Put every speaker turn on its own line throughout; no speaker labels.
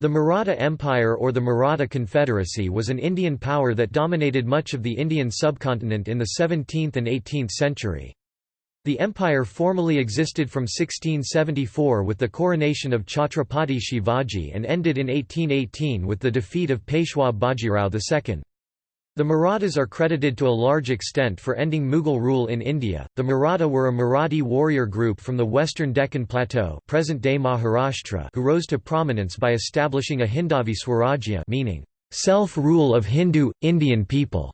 The Maratha Empire or the Maratha Confederacy was an Indian power that dominated much of the Indian subcontinent in the 17th and 18th century. The empire formally existed from 1674 with the coronation of Chhatrapati Shivaji and ended in 1818 with the defeat of Peshwa Bajirao II. The Marathas are credited to a large extent for ending Mughal rule in India. The Maratha were a Marathi warrior group from the western Deccan Plateau, present-day Maharashtra, who rose to prominence by establishing a Hindavi Swarajya, meaning self-rule of Hindu Indian people.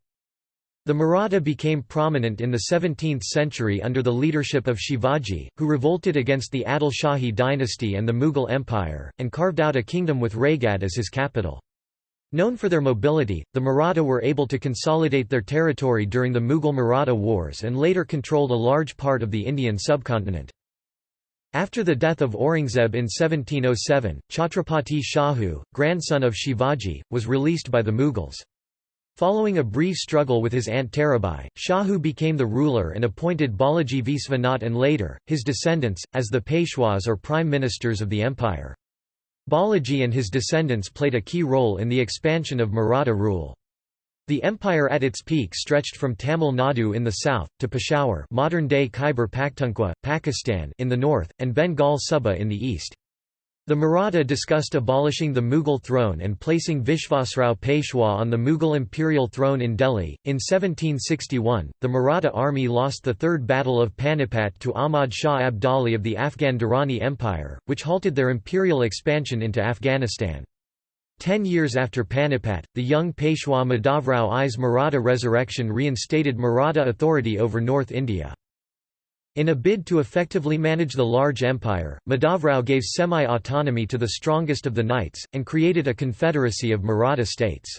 The Maratha became prominent in the 17th century under the leadership of Shivaji, who revolted against the Adil Shahi dynasty and the Mughal Empire, and carved out a kingdom with Raigad as his capital. Known for their mobility, the Maratha were able to consolidate their territory during the Mughal-Maratha wars and later controlled a large part of the Indian subcontinent. After the death of Aurangzeb in 1707, Chhatrapati Shahu, grandson of Shivaji, was released by the Mughals. Following a brief struggle with his aunt Tarabai, Shahu became the ruler and appointed Balaji Visvanath and later, his descendants, as the Peshwas or prime ministers of the empire. Balaji and his descendants played a key role in the expansion of Maratha rule. The empire at its peak stretched from Tamil Nadu in the south, to Peshawar modern-day Khyber Pakhtunkhwa, Pakistan in the north, and Bengal Suba in the east. The Maratha discussed abolishing the Mughal throne and placing Vishvasrao Peshwa on the Mughal imperial throne in Delhi. In 1761, the Maratha army lost the Third Battle of Panipat to Ahmad Shah Abdali of the Afghan Durrani Empire, which halted their imperial expansion into Afghanistan. Ten years after Panipat, the young Peshwa Madhavrao I's Maratha resurrection reinstated Maratha authority over North India. In a bid to effectively manage the large empire, Madhavrao gave semi-autonomy to the strongest of the knights, and created a confederacy of Maratha states.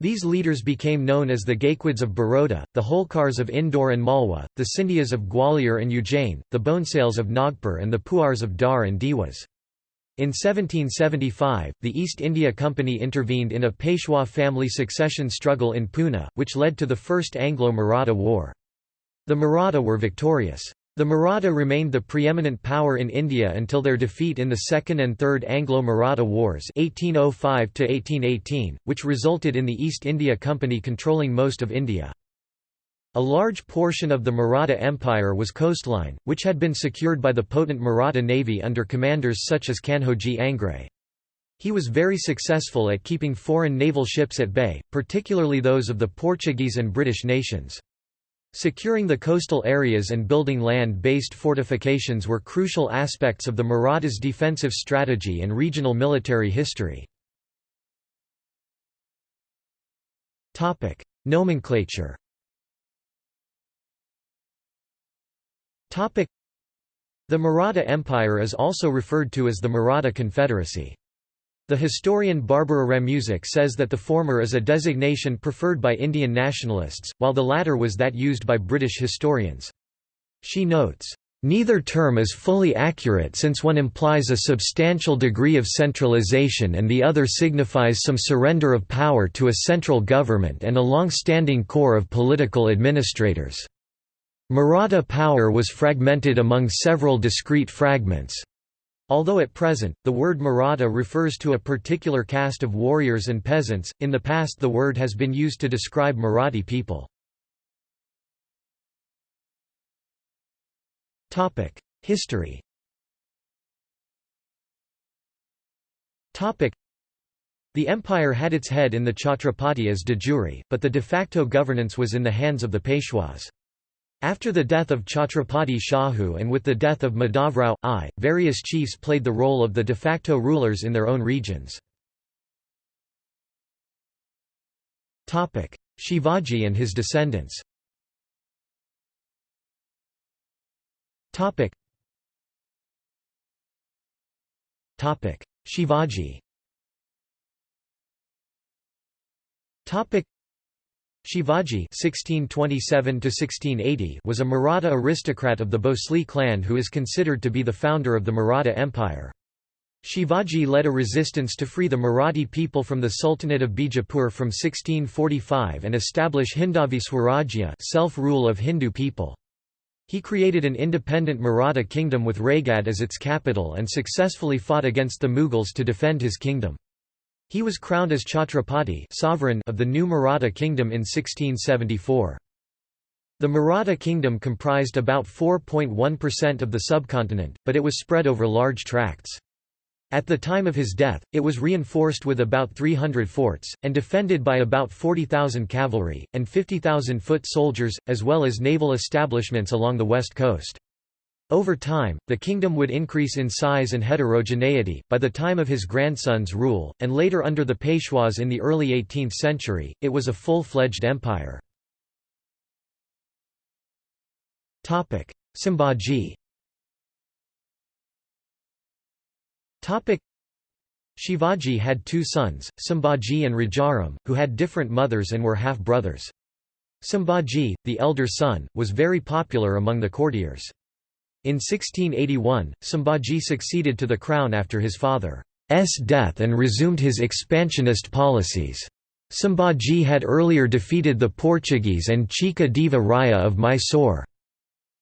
These leaders became known as the Gaekwads of Baroda, the Holkars of Indore and Malwa, the Scindias of Gwalior and Ujjain, the Bonesails of Nagpur and the Puars of Dhar and Dewas. In 1775, the East India Company intervened in a Peshwa family succession struggle in Pune, which led to the First Anglo-Maratha War. The Maratha were victorious. The Maratha remained the preeminent power in India until their defeat in the Second and Third Anglo-Maratha Wars 1805 which resulted in the East India Company controlling most of India. A large portion of the Maratha Empire was coastline, which had been secured by the potent Maratha navy under commanders such as Kanhoji Angre. He was very successful at keeping foreign naval ships at bay, particularly those of the Portuguese and British nations. Securing the coastal areas and building land-based fortifications were crucial aspects of the Marathas' defensive strategy and regional military history.
Nomenclature
The Maratha Empire is also referred to as the Maratha Confederacy. The historian Barbara Ramusack says that the former is a designation preferred by Indian nationalists, while the latter was that used by British historians. She notes, Neither term is fully accurate since one implies a substantial degree of centralization and the other signifies some surrender of power to a central government and a long-standing core of political administrators. Maratha power was fragmented among several discrete fragments. Although at present, the word Maratha refers to a particular caste of warriors and peasants, in the past the word has been used to describe Marathi people. History The empire had its head in the Chhatrapati as de jure, but the de facto governance was in the hands of the Peshwas. After the death of Chhatrapati Shahu and with the death of Madhavrao I, various chiefs played the role of the de facto rulers in their own regions.
Shivaji and his descendants Topic. Topic.
Shivaji Topic. Shivaji (1627–1680) was a Maratha aristocrat of the Bhosle clan who is considered to be the founder of the Maratha Empire. Shivaji led a resistance to free the Marathi people from the Sultanate of Bijapur from 1645 and establish Hindavi Swarajya self-rule of Hindu people. He created an independent Maratha kingdom with Raigad as its capital and successfully fought against the Mughals to defend his kingdom. He was crowned as Chhatrapati sovereign of the new Maratha kingdom in 1674. The Maratha kingdom comprised about 4.1% of the subcontinent, but it was spread over large tracts. At the time of his death, it was reinforced with about 300 forts, and defended by about 40,000 cavalry, and 50,000 foot soldiers, as well as naval establishments along the west coast. Over time, the kingdom would increase in size and heterogeneity. By the time of his grandson's rule, and later under the Peshwas in the early 18th century, it was a full fledged empire. Sambhaji Shivaji had two sons, Sambhaji and Rajaram, who had different mothers and were half-brothers. Sambhaji, the elder son, was very popular among the courtiers. In 1681, Sambhaji succeeded to the crown after his father's death and resumed his expansionist policies. Sambhaji had earlier defeated the Portuguese and Chikka Deva Raya of Mysore.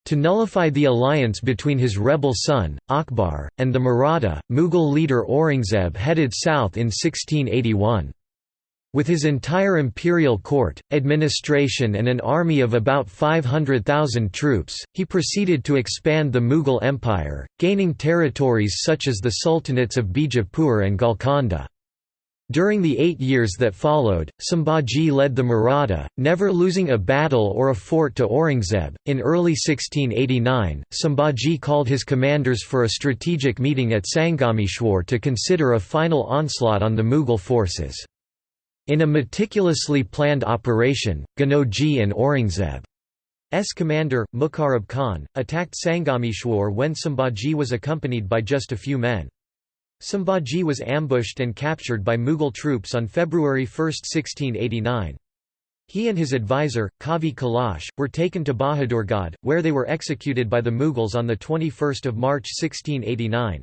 To nullify the alliance between his rebel son, Akbar, and the Maratha, Mughal leader Aurangzeb headed south in 1681. With his entire imperial court, administration and an army of about 500,000 troops, he proceeded to expand the Mughal Empire, gaining territories such as the sultanates of Bijapur and Golconda. During the eight years that followed, Sambhaji led the Maratha, never losing a battle or a fort to Aurangzeb. In early 1689, Sambhaji called his commanders for a strategic meeting at Sangameshwar to consider a final onslaught on the Mughal forces. In a meticulously planned operation, Ganoji and Aurangzeb's commander, Muqarrab Khan, attacked Sangameshwar when Sambhaji was accompanied by just a few men. Sambhaji was ambushed and captured by Mughal troops on February 1, 1689. He and his advisor, Kavi Kalash, were taken to Bahadurgad, where they were executed by the Mughals on 21 March 1689.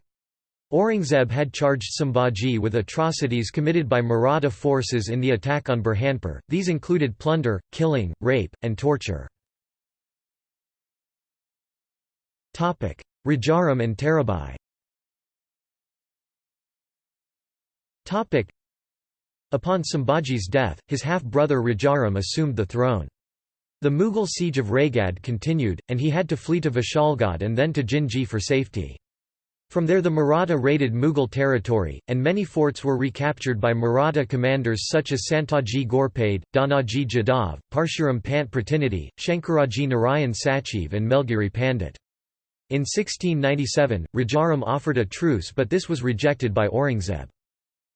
Aurangzeb had charged Sambhaji with atrocities committed by Maratha forces in the attack on Burhanpur, these included plunder, killing, rape, and torture.
Rajaram and Tarabai
Upon Sambhaji's death, his half-brother Rajaram assumed the throne. The Mughal siege of Raigad continued, and he had to flee to Vishalgad and then to Jinji for safety. From there the Maratha raided Mughal territory, and many forts were recaptured by Maratha commanders such as Santaji Ghorpade, Dhanaji Jadhav, Parshuram Pant Pratinidhi, Shankaraji Narayan Sachiv and Melgiri Pandit. In 1697, Rajaram offered a truce but this was rejected by Aurangzeb.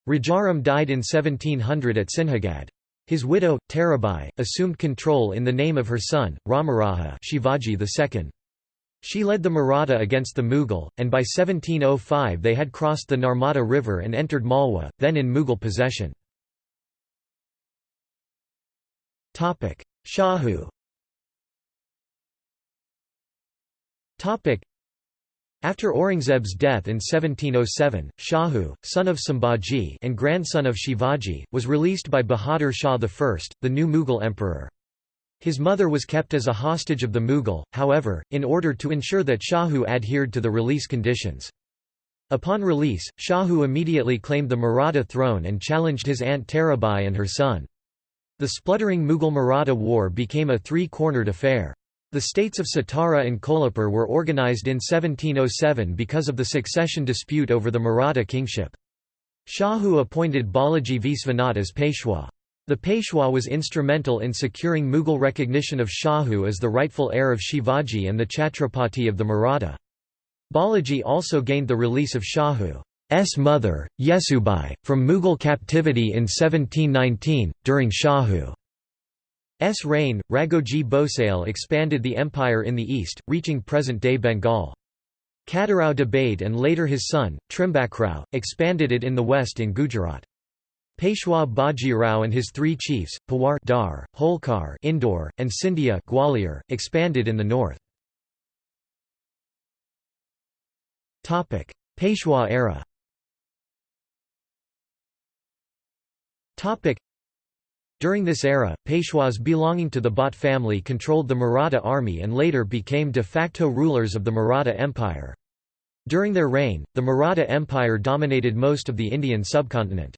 Rajaram died in 1700 at Sinhagad. His widow, Tarabai, assumed control in the name of her son, Ramaraja Shivaji II. She led the Maratha against the Mughal, and by 1705 they had crossed the Narmada River and entered Malwa, then in Mughal possession.
Shahu
After Aurangzeb's death in 1707, Shahu, son of Sambhaji and grandson of Shivaji, was released by Bahadur Shah I, the new Mughal emperor. His mother was kept as a hostage of the Mughal, however, in order to ensure that Shahu adhered to the release conditions. Upon release, Shahu immediately claimed the Maratha throne and challenged his aunt Tarabai and her son. The spluttering Mughal-Maratha war became a three-cornered affair. The states of Satara and Kolhapur were organized in 1707 because of the succession dispute over the Maratha kingship. Shahu appointed Balaji Visvanath as Peshwa. The Peshwa was instrumental in securing Mughal recognition of Shahu as the rightful heir of Shivaji and the Chhatrapati of the Maratha. Balaji also gained the release of Shahu's mother, Yesubai, from Mughal captivity in 1719. During Shahu's reign, Raghoji Bhosale expanded the empire in the east, reaching present day Bengal. Katarao Dabhade and later his son, Trimbakrao, expanded it in the west in Gujarat. Peshwa Bajirao and his three chiefs, Pawar Dhar, Holkar Indore, and Scindia Gwalior, expanded in the north.
Peshwa era
During this era, Peshwas belonging to the Bhat family controlled the Maratha army and later became de facto rulers of the Maratha Empire. During their reign, the Maratha Empire dominated most of the Indian subcontinent.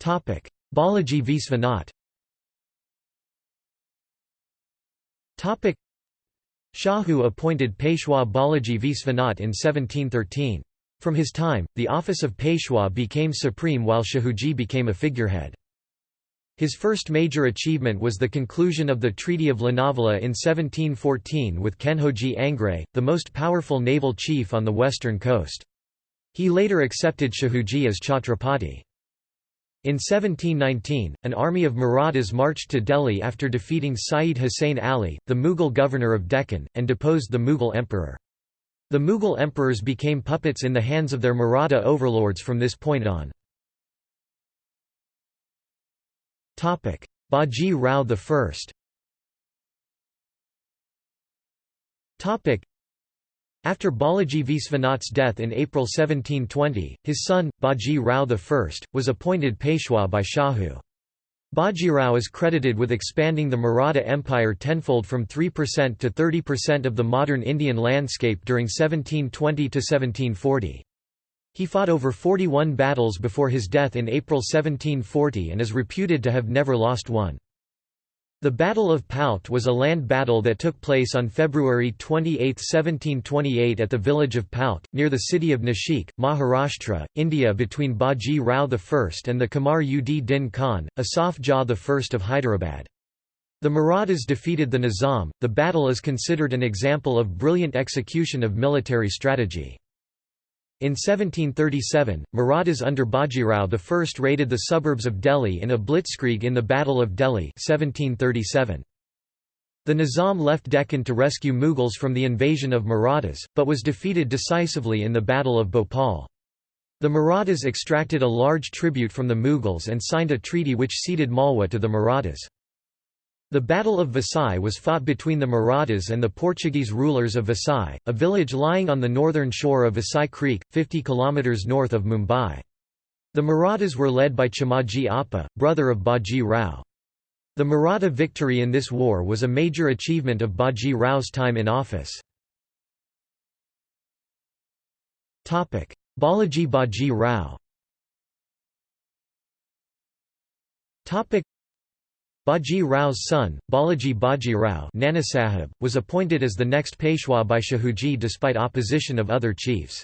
Balaji
Visvanath
Shahu appointed Peshwa Balaji Viswanath in 1713. From his time, the office of Peshwa became supreme while Shahuji became a figurehead. His first major achievement was the conclusion of the Treaty of Lonavala in 1714 with Kanhoji Angre, the most powerful naval chief on the western coast. He later accepted Shahuji as Chhatrapati. In 1719, an army of Marathas marched to Delhi after defeating Sayyid Hussein Ali, the Mughal governor of Deccan, and deposed the Mughal emperor. The Mughal emperors became puppets in the hands of their Maratha overlords from this point on.
Baji Rao
I after Balaji Visvanath's death in April 1720, his son, Baji Rao I, was appointed Peshwa by Shahu. Bajirao is credited with expanding the Maratha Empire tenfold from 3% to 30% of the modern Indian landscape during 1720 to 1740. He fought over 41 battles before his death in April 1740 and is reputed to have never lost one. The Battle of Pout was a land battle that took place on February 28, 1728 at the village of Pout, near the city of Nashik, Maharashtra, India between Baji Rao I and the Kamar ud Din Khan, Asaf Jah I of Hyderabad. The Marathas defeated the Nizam. The battle is considered an example of brilliant execution of military strategy. In 1737, Marathas under Bajirao I raided the suburbs of Delhi in a blitzkrieg in the Battle of Delhi 1737. The Nizam left Deccan to rescue Mughals from the invasion of Marathas, but was defeated decisively in the Battle of Bhopal. The Marathas extracted a large tribute from the Mughals and signed a treaty which ceded Malwa to the Marathas. The Battle of Vasai was fought between the Marathas and the Portuguese rulers of Vasai, a village lying on the northern shore of Vasai Creek, 50 kilometers north of Mumbai. The Marathas were led by Chimaji Appa, brother of Baji Rao. The Maratha victory in this war was a major achievement of Baji Rao's time in office.
Balaji Baji Rao
Baji Rao's son, Balaji Baji Rao Nanasahib, was appointed as the next Peshwa by Shahuji despite opposition of other chiefs.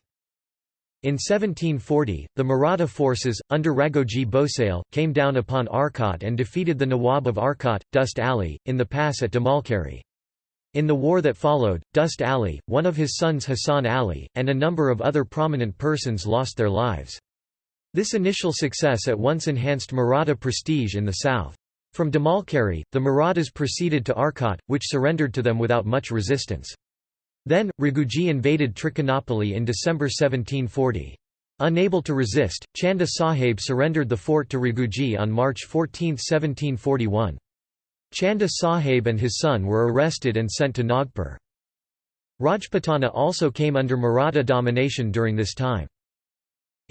In 1740, the Maratha forces, under Raghoji Bhosale, came down upon Arcot and defeated the Nawab of Arcot, Dost Ali, in the pass at Damalcherry. In the war that followed, Dost Ali, one of his sons Hassan Ali, and a number of other prominent persons lost their lives. This initial success at once enhanced Maratha prestige in the south. From Damalcherry, the Marathas proceeded to Arcot, which surrendered to them without much resistance. Then, Raghoji invaded Trichinopoly in December 1740. Unable to resist, Chanda Sahib surrendered the fort to Raghoji on March 14, 1741. Chanda Sahib and his son were arrested and sent to Nagpur. Rajputana also came under Maratha domination during this time.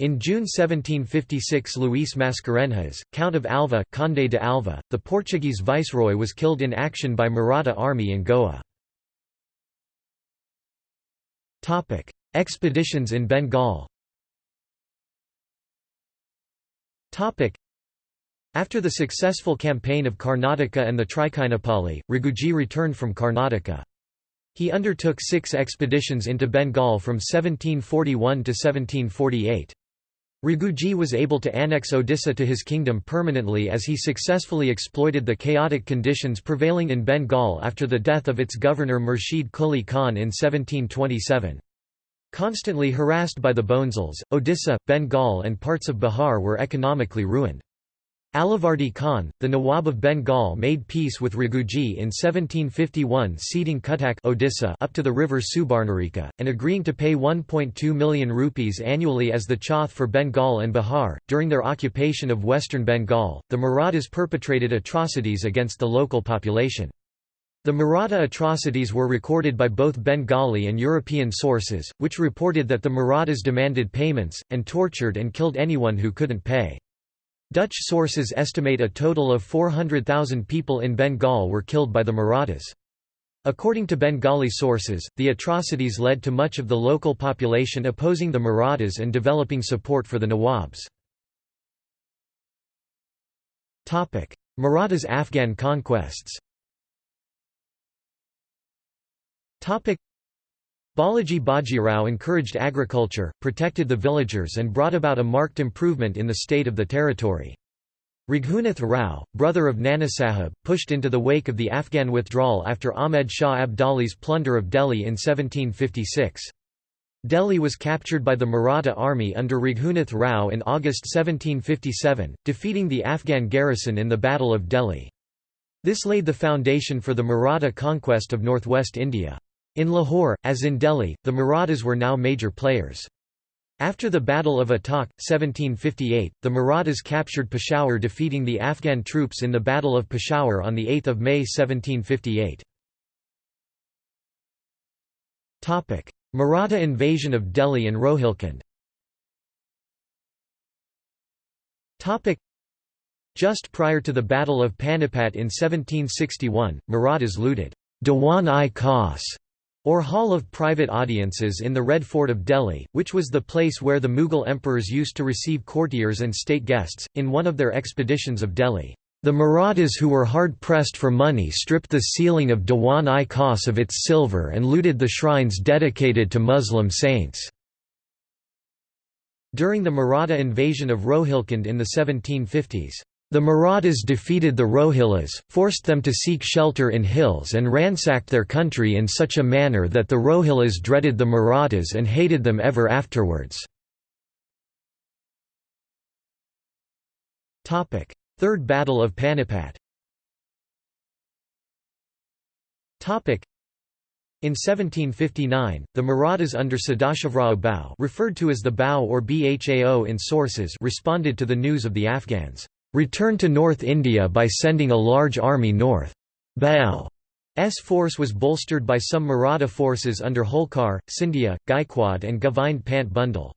In June 1756 Luís Mascarenhas, Count of Alva, Conde de Alva, the Portuguese viceroy was killed in action by Maratha army in Goa. Expeditions in Bengal after the successful campaign of Karnataka and the Trichinopoly, Raghuji returned from Karnataka. He undertook six expeditions into Bengal from 1741 to 1748. Raghuji was able to annex Odisha to his kingdom permanently as he successfully exploited the chaotic conditions prevailing in Bengal after the death of its governor Murshid Quli Khan in 1727. Constantly harassed by the Bonzals, Odisha, Bengal and parts of Bihar were economically ruined. Alivardi Khan, the Nawab of Bengal made peace with Raghoji in 1751 ceding Cuttack Odisha up to the river Subarnarekha, and agreeing to pay 1.2 million rupees annually as the chauth for Bengal and Bihar. During their occupation of western Bengal, the Marathas perpetrated atrocities against the local population. The Maratha atrocities were recorded by both Bengali and European sources, which reported that the Marathas demanded payments, and tortured and killed anyone who couldn't pay. Dutch sources estimate a total of 400,000 people in Bengal were killed by the Marathas. According to Bengali sources, the atrocities led to much of the local population opposing the Marathas and developing support for the Nawabs. Marathas' Afghan conquests Balaji Bajirao encouraged agriculture, protected the villagers and brought about a marked improvement in the state of the territory. Raghunath Rao, brother of Nana Sahib, pushed into the wake of the Afghan withdrawal after Ahmed Shah Abdali's plunder of Delhi in 1756. Delhi was captured by the Maratha army under Raghunath Rao in August 1757, defeating the Afghan garrison in the Battle of Delhi. This laid the foundation for the Maratha conquest of northwest India. In Lahore, as in Delhi, the Marathas were now major players. After the Battle of Attock, 1758, the Marathas captured Peshawar defeating the Afghan troops in the Battle of Peshawar on 8 May 1758. Maratha invasion of Delhi and Rohilkhand
Just prior
to the Battle of Panipat in 1761, Marathas looted Dewan-i-Khas or Hall of Private Audiences in the Red Fort of Delhi, which was the place where the Mughal emperors used to receive courtiers and state guests, in one of their expeditions of Delhi. The Marathas who were hard-pressed for money stripped the ceiling of Dewan i khas of its silver and looted the shrines dedicated to Muslim saints. During the Maratha invasion of Rohilkhand in the 1750s, the Marathas defeated the Rohillas, forced them to seek shelter in hills and ransacked their country in such a manner that the Rohillas dreaded the Marathas and hated them ever afterwards. Third Battle of Panipat in 1759, the Marathas under Sadashivrao Bhau referred to as the Bhau or Bhao in sources responded to the news of the Afghans' returned to North India by sending a large army north. Bhau's force was bolstered by some Maratha forces under Holkar, Scindia, Gaikwad and Govind Pant Bundele.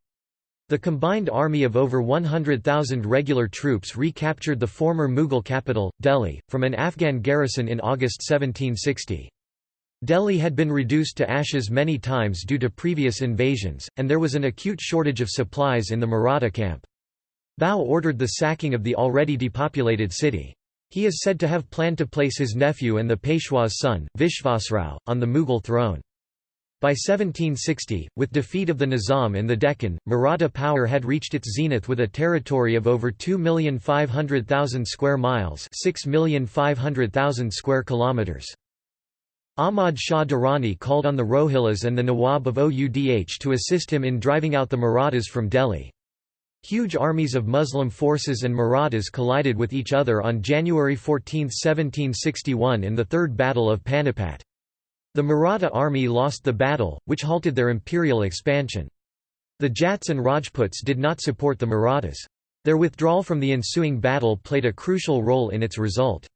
The combined army of over 100,000 regular troops recaptured the former Mughal capital, Delhi, from an Afghan garrison in August 1760. Delhi had been reduced to ashes many times due to previous invasions, and there was an acute shortage of supplies in the Maratha camp. Bhau ordered the sacking of the already depopulated city. He is said to have planned to place his nephew and the Peshwa's son, Vishvasrao, on the Mughal throne. By 1760, with defeat of the Nizam in the Deccan, Maratha power had reached its zenith with a territory of over 2,500,000 square miles 6,500,000 square kilometers. Ahmad Shah Durrani called on the Rohillas and the Nawab of Oudh to assist him in driving out the Marathas from Delhi. Huge armies of Muslim forces and Marathas collided with each other on January 14, 1761 in the Third Battle of Panipat. The Maratha army lost the battle, which halted their imperial expansion. The Jats and Rajputs did not support the Marathas. Their withdrawal from the ensuing battle played a crucial role in its result.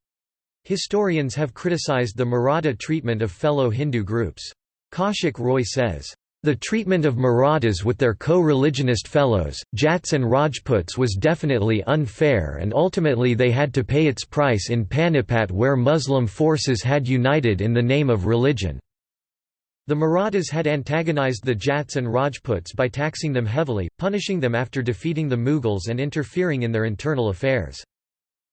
Historians have criticized the Maratha treatment of fellow Hindu groups. Kaushik Roy says, the treatment of Marathas with their co-religionist fellows, Jats and Rajputs was definitely unfair and ultimately they had to pay its price in Panipat where Muslim forces had united in the name of religion. The Marathas had antagonized the Jats and Rajputs by taxing them heavily, punishing them after defeating the Mughals and interfering in their internal affairs.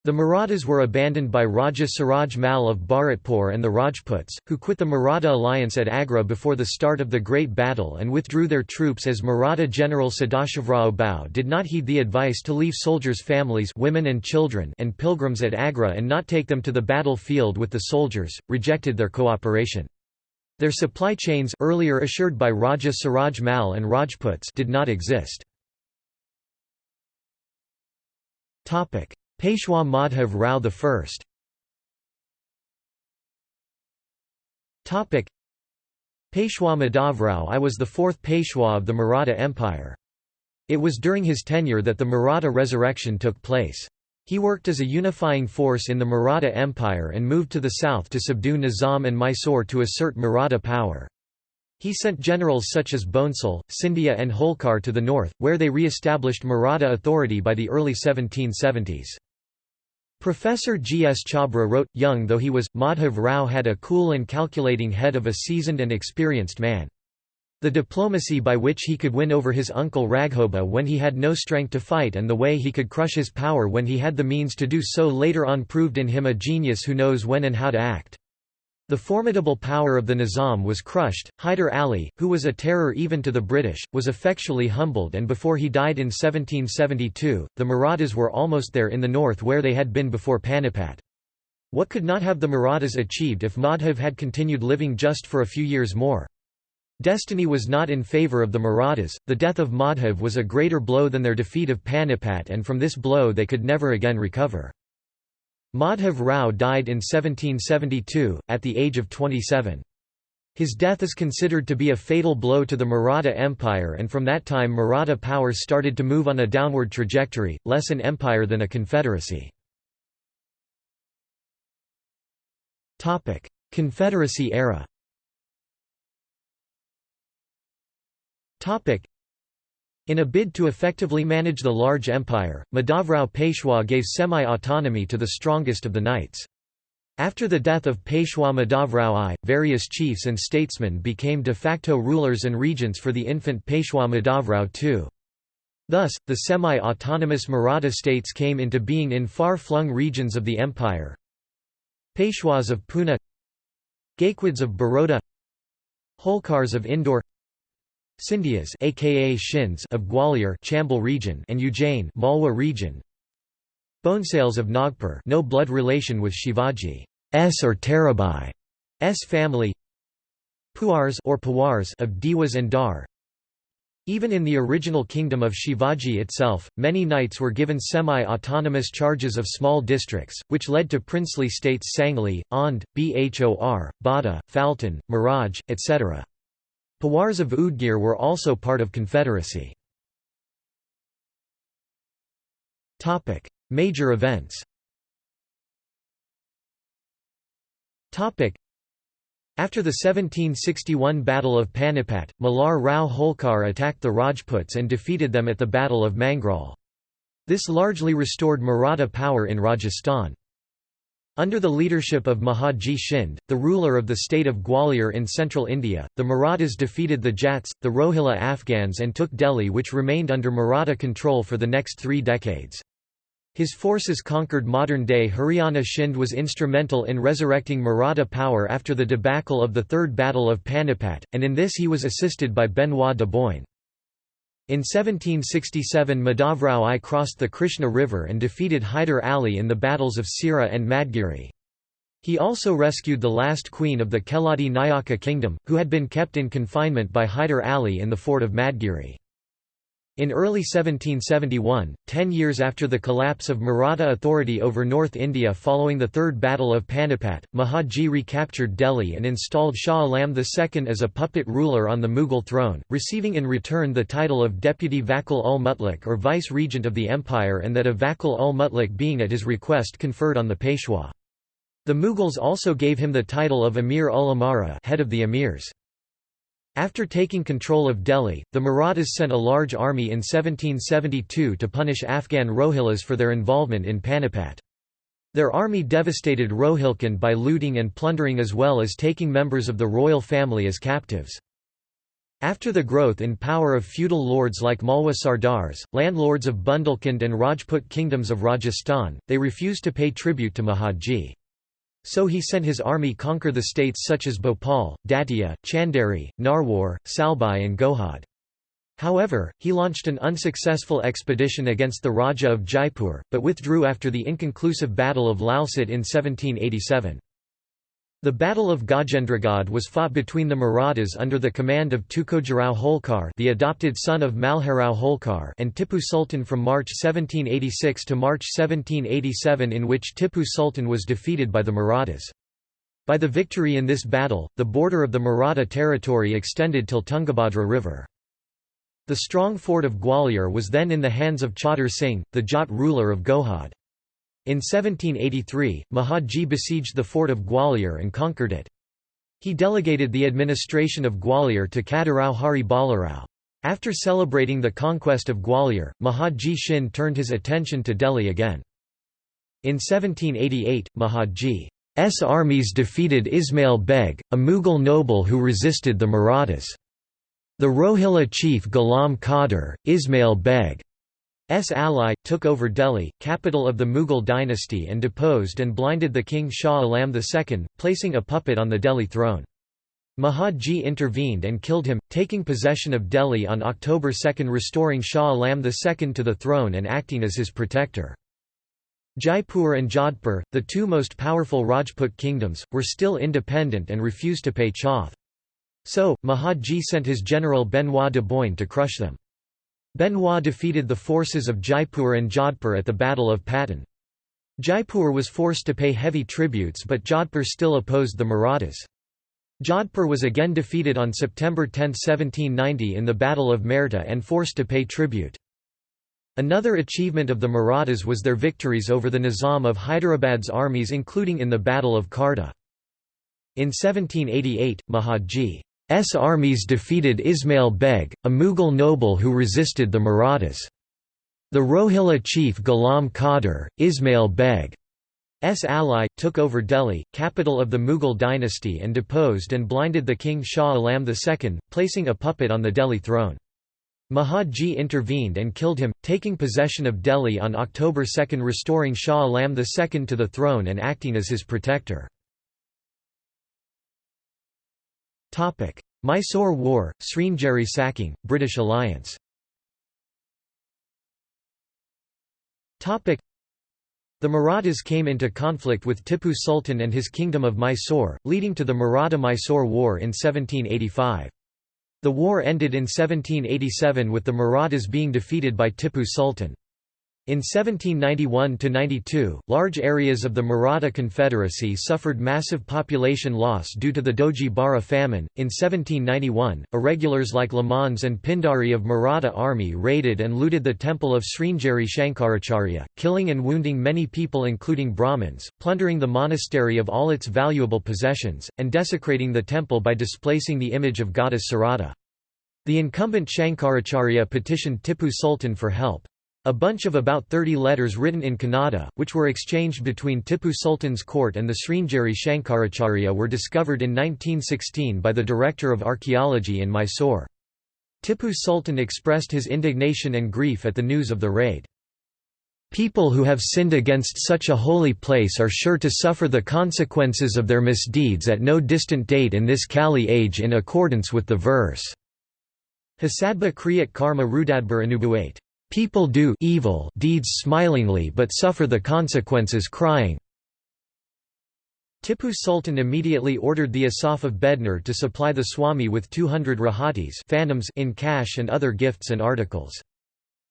The Marathas were abandoned by Raja Suraj Mal of Bharatpur and the Rajputs, who quit the Maratha alliance at Agra before the start of the Great Battle and withdrew their troops as Maratha General Sadashivrao Bhau did not heed the advice to leave soldiers' families women and, children and pilgrims at Agra and not take them to the battlefield with the soldiers, rejected their cooperation. Their supply chains earlier assured by Raja Suraj Mal and Rajputs did not exist. Peshwa Madhav
Rao I Topic.
Peshwa Madhavrao I was the fourth Peshwa of the Maratha Empire. It was during his tenure that the Maratha resurrection took place. He worked as a unifying force in the Maratha Empire and moved to the south to subdue Nizam and Mysore to assert Maratha power. He sent generals such as Bonesal, Scindia and Holkar to the north, where they re-established Maratha authority by the early 1770s. Professor G. S. Chabra wrote, Young though he was, Madhav Rao had a cool and calculating head of a seasoned and experienced man. The diplomacy by which he could win over his uncle Raghoba when he had no strength to fight and the way he could crush his power when he had the means to do so later on proved in him a genius who knows when and how to act. The formidable power of the Nizam was crushed. Hyder Ali, who was a terror even to the British, was effectually humbled and before he died in 1772, the Marathas were almost there in the north where they had been before Panipat. What could not have the Marathas achieved if Madhav had continued living just for a few years more? Destiny was not in favour of the Marathas, the death of Madhav was a greater blow than their defeat of Panipat and from this blow they could never again recover. Madhav Rao died in 1772, at the age of 27. His death is considered to be a fatal blow to the Maratha Empire and from that time Maratha power started to move on a downward trajectory, less an empire than a confederacy. Confederacy era in a bid to effectively manage the large empire, Madhavrao Peshwa gave semi-autonomy to the strongest of the knights. After the death of Peshwa Madhavrao I, various chiefs and statesmen became de facto rulers and regents for the infant Peshwa Madhavrao II. Thus, the semi-autonomous Maratha states came into being in far-flung regions of the empire. Peshwas of Pune Gaikwads of Baroda Holkars of Indore Sindhias aka Shins of Gwalior Chambal region and Ujjain Malwa region. Bonesales of Nagpur, no blood relation with Shivaji. S or Tarabai S family. Puars or Pawars of Diwas and Dar. Even in the original kingdom of Shivaji itself, many knights were given semi-autonomous charges of small districts, which led to princely states Sangli, Aundh, Bhor, Bada, Phaltan, Miraj, etc. Pawars of Udgir were also part of Confederacy.
Major events
after the 1761 Battle of Panipat, Malhar Rao Holkar attacked the Rajputs and defeated them at the Battle of Mangrol. This largely restored Maratha power in Rajasthan. Under the leadership of Mahadji Shinde, the ruler of the state of Gwalior in central India, the Marathas defeated the Jats, the Rohilla Afghans and took Delhi which remained under Maratha control for the next three decades. His forces conquered modern-day Haryana Shinde was instrumental in resurrecting Maratha power after the debacle of the Third Battle of Panipat, and in this he was assisted by Benoit de Boigne. In 1767 Madhavrao I crossed the Krishna River and defeated Hyder Ali in the battles of Sira and Madgiri. He also rescued the last queen of the Keladi Nayaka kingdom, who had been kept in confinement by Hyder Ali in the fort of Madgiri. In early 1771, ten years after the collapse of Maratha authority over North India following the Third Battle of Panipat, Mahaji recaptured Delhi and installed Shah Alam II as a puppet ruler on the Mughal throne, receiving in return the title of Deputy Vakil ul mutlik or Vice-Regent of the Empire and that of Vakil ul mutlik being at his request conferred on the Peshwa. The Mughals also gave him the title of Emir ul Amara head of the Emirs. After taking control of Delhi, the Marathas sent a large army in 1772 to punish Afghan Rohillas for their involvement in Panipat. Their army devastated Rohilkhand by looting and plundering as well as taking members of the royal family as captives. After the growth in power of feudal lords like Malwa Sardars, landlords of Bundelkhand and Rajput kingdoms of Rajasthan, they refused to pay tribute to Mahadji. So he sent his army conquer the states such as Bhopal, Datia, Chanderi, Narwar, Salbai and Gohad. However, he launched an unsuccessful expedition against the Raja of Jaipur, but withdrew after the inconclusive Battle of Lalsot in 1787. The Battle of Gajendragad was fought between the Marathas under the command of Tukojirao Holkar the adopted son of Malharao Holkar and Tippu Sultan from March 1786 to March 1787 in which Tippu Sultan was defeated by the Marathas. By the victory in this battle, the border of the Maratha territory extended till Tungabhadra River. The strong fort of Gwalior was then in the hands of Chauder Singh, the Jat ruler of Gohad. In 1783, Mahadji besieged the fort of Gwalior and conquered it. He delegated the administration of Gwalior to Kadarao Hari Balarao. After celebrating the conquest of Gwalior, Mahadji Shinde turned his attention to Delhi again. In 1788, Mahadji's armies defeated Ismail Beg, a Mughal noble who resisted the Marathas. The Rohilla chief Ghulam Qadr, Ismail Beg. S ally, took over Delhi, capital of the Mughal dynasty and deposed and blinded the king Shah Alam II, placing a puppet on the Delhi throne. Mahadji intervened and killed him, taking possession of Delhi on October 2 restoring Shah Alam II to the throne and acting as his protector. Jaipur and Jodhpur, the two most powerful Rajput kingdoms, were still independent and refused to pay Chauth. So, Mahadji sent his general Benoit de Boigne to crush them. Benoit defeated the forces of Jaipur and Jodhpur at the Battle of Patan. Jaipur was forced to pay heavy tributes but Jodhpur still opposed the Marathas. Jodhpur was again defeated on September 10, 1790 in the Battle of Merta and forced to pay tribute. Another achievement of the Marathas was their victories over the Nizam of Hyderabad's armies including in the Battle of Kharda. In 1788, Mahadji S armies defeated Ismail Beg, a Mughal noble who resisted the Marathas. The Rohilla chief Ghulam Qadr, Ismail Beg's ally, took over Delhi, capital of the Mughal dynasty and deposed and blinded the king Shah Alam II, placing a puppet on the Delhi throne. Mahadji intervened and killed him, taking possession of Delhi on October 2 restoring Shah Alam II to the throne and acting as his protector.
Topic: Mysore War, Sringeri sacking, British alliance.
Topic: The Marathas came into conflict with Tippu Sultan and his kingdom of Mysore, leading to the Maratha-Mysore War in 1785. The war ended in 1787 with the Marathas being defeated by Tippu Sultan. In 1791–92, large areas of the Maratha Confederacy suffered massive population loss due to the Doji Bara famine. In 1791, irregulars like Lamans and Pindari of Maratha army raided and looted the temple of Sringeri Shankaracharya, killing and wounding many people including Brahmins, plundering the monastery of all its valuable possessions, and desecrating the temple by displacing the image of goddess Sarada. The incumbent Shankaracharya petitioned Tippu Sultan for help. A bunch of about 30 letters written in Kannada, which were exchanged between Tippu Sultan's court and the Sringeri Shankaracharya were discovered in 1916 by the Director of Archaeology in Mysore. Tippu Sultan expressed his indignation and grief at the news of the raid. People who have sinned against such a holy place are sure to suffer the consequences of their misdeeds at no distant date in this Kali age in accordance with the verse. Hasadba Kriyat Karma Rudadbar Anubuate. People do evil deeds smilingly but suffer the consequences crying. Tippu Sultan immediately ordered the Asaf of Bednur to supply the Swami with 200 rahatis phantoms in cash and other gifts and articles.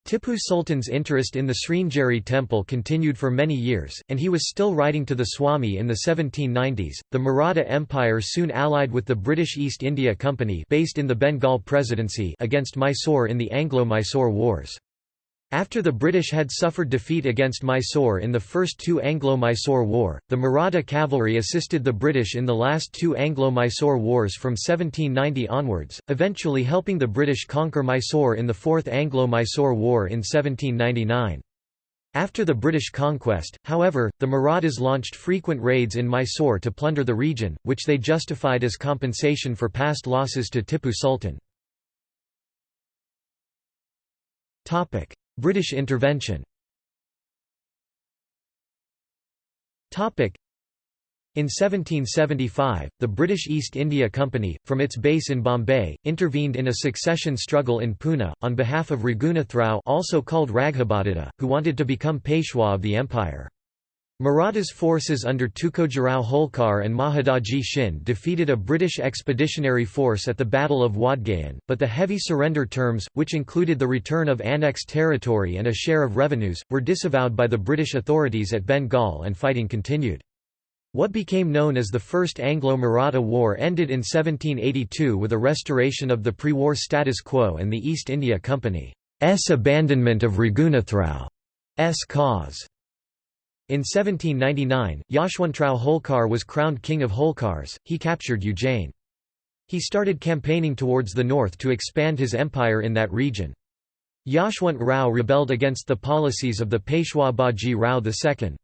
Tippu Sultan's interest in the Sringeri temple continued for many years, and he was still writing to the Swami in the 1790s. The Maratha Empire soon allied with the British East India Company based in the Bengal Presidency against Mysore in the Anglo-Mysore Wars. After the British had suffered defeat against Mysore in the first two Anglo-Mysore War, the Maratha cavalry assisted the British in the last two Anglo-Mysore Wars from 1790 onwards, eventually helping the British conquer Mysore in the Fourth Anglo-Mysore War in 1799. After the British conquest, however, the Marathas launched frequent raids in Mysore to plunder the region, which they justified as compensation for past losses to Tippu Sultan.
British intervention
in 1775, the British East India Company, from its base in Bombay, intervened in a succession struggle in Pune, on behalf of Raghunathrao also called Raghabhadatta, who wanted to become Peshwa of the empire. Marathas forces under Tukojirao Holkar and Mahadaji Shinde defeated a British expeditionary force at the Battle of Wadgaon, but the heavy surrender terms, which included the return of annexed territory and a share of revenues, were disavowed by the British authorities at Bengal and fighting continued. What became known as the First Anglo-Maratha War ended in 1782 with a restoration of the pre-war status quo and the East India Company's abandonment of Raghunathrao cause. In 1799, Yashwantrao Holkar was crowned king of Holkars, he captured Ujjain. He started campaigning towards the north to expand his empire in that region. Yashwant Rao rebelled against the policies of the Peshwa Baji Rao II.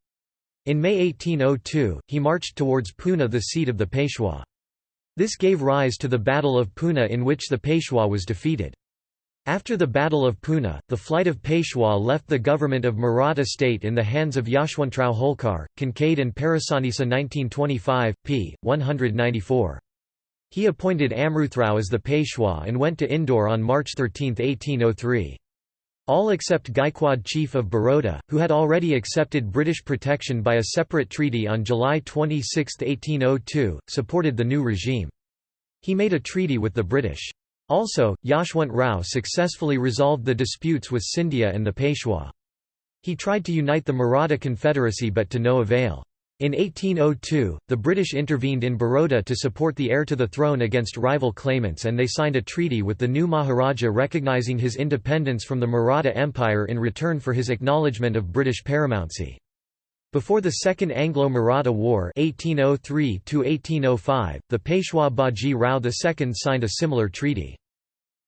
In May 1802, he marched towards Pune the seat of the Peshwa. This gave rise to the Battle of Pune in which the Peshwa was defeated. After the Battle of Pune, the flight of Peshwa left the government of Maratha state in the hands of Yashwantrao Holkar, Kincaid and Parasnis 1925, p. 194. He appointed Amruthrao as the Peshwa and went to Indore on March 13, 1803. All except Gaikwad chief of Baroda, who had already accepted British protection by a separate treaty on July 26, 1802, supported the new regime. He made a treaty with the British. Also, Yashwant Rao successfully resolved the disputes with Scindia and the Peshwa. He tried to unite the Maratha Confederacy but to no avail. In 1802, the British intervened in Baroda to support the heir to the throne against rival claimants and they signed a treaty with the new Maharaja recognising his independence from the Maratha Empire in return for his acknowledgement of British paramountcy. Before the Second Anglo-Maratha War 1803 the Peshwa Baji Rao II signed a similar treaty.